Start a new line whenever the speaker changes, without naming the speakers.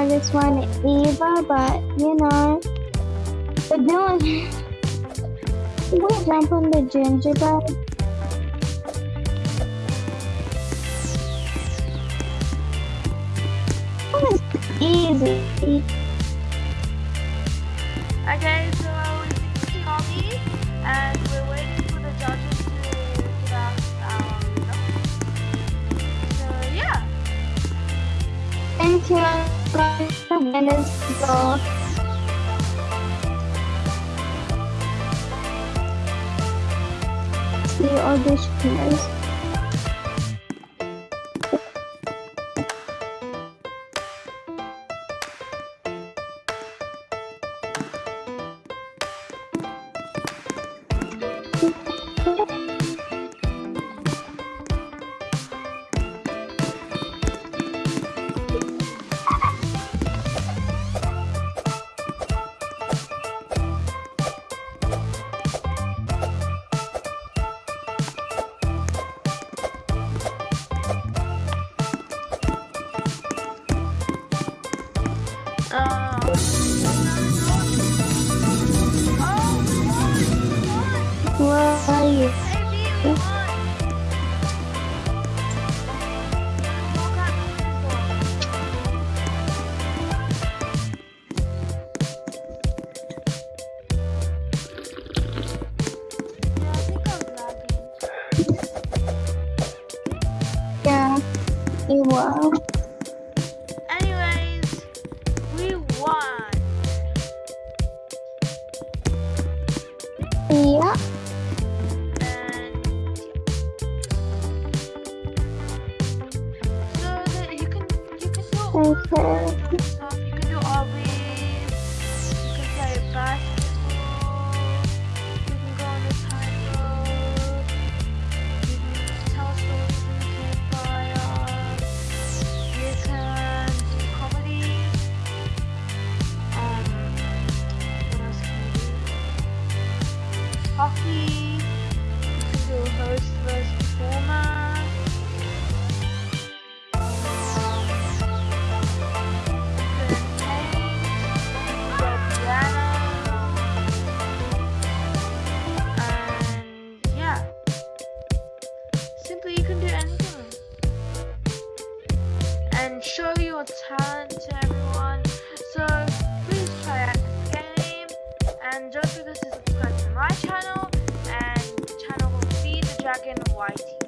Know this one either, but you know. But Dylan, we jump on the gingerbread. Oh, it's easy.
Okay, so we're all these, and we're waiting for the judges to give us our results. So yeah,
Thank you, the winners go. The auditioners.
uh,
You were.
Anyways, we won.
Yeah.
You can do all stuff. You can play basketball. You can go on the tightrope. You can tell stories the campfire. Comedy. Um, what else can you do? Hockey. your talent to everyone. So please try out this game. And don't forget to subscribe to my channel and the channel will be the Dragon YT.